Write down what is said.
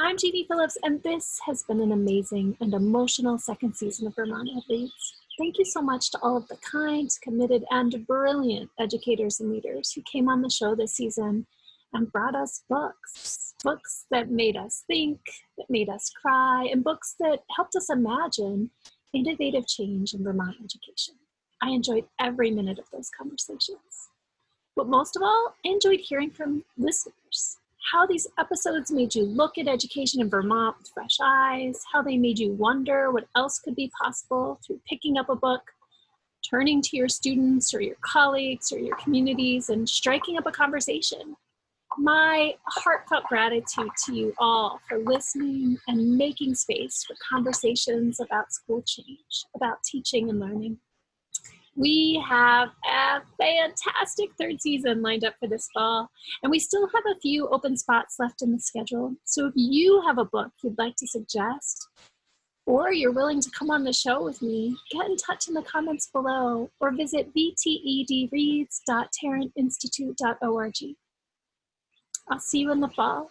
I'm Jeannie Phillips, and this has been an amazing and emotional second season of Vermont Leads. Thank you so much to all of the kind, committed, and brilliant educators and leaders who came on the show this season and brought us books. Books that made us think, that made us cry, and books that helped us imagine innovative change in Vermont education. I enjoyed every minute of those conversations. But most of all, I enjoyed hearing from listeners how these episodes made you look at education in Vermont with fresh eyes, how they made you wonder what else could be possible through picking up a book, turning to your students or your colleagues or your communities and striking up a conversation. My heartfelt gratitude to you all for listening and making space for conversations about school change, about teaching and learning. We have a fantastic third season lined up for this fall, and we still have a few open spots left in the schedule. So if you have a book you'd like to suggest, or you're willing to come on the show with me, get in touch in the comments below or visit vtedreads.tarrantinstitute.org. I'll see you in the fall.